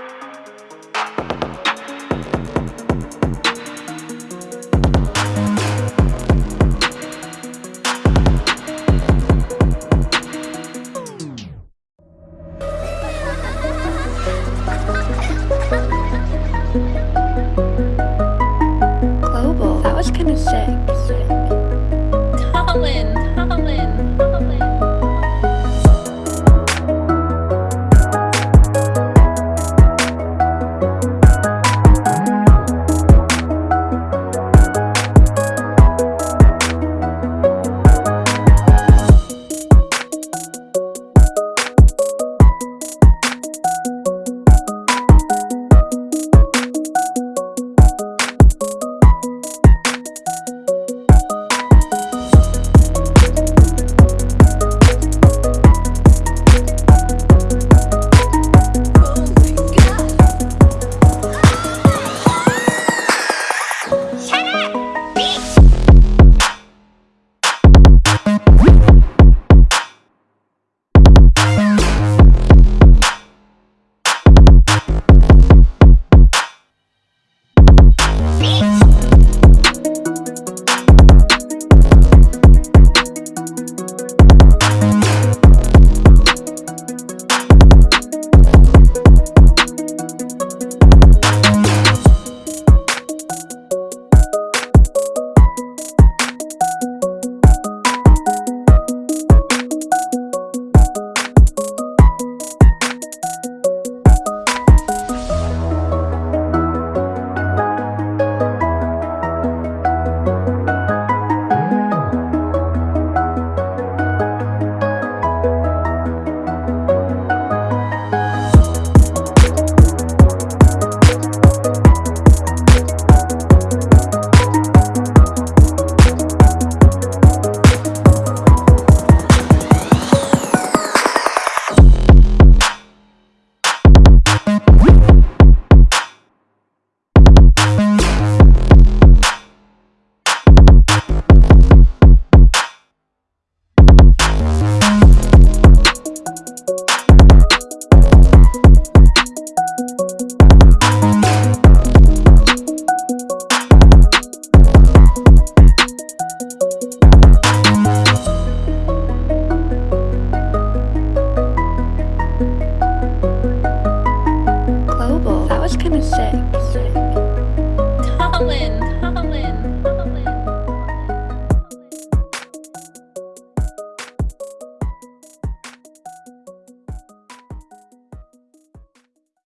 Global, Holland.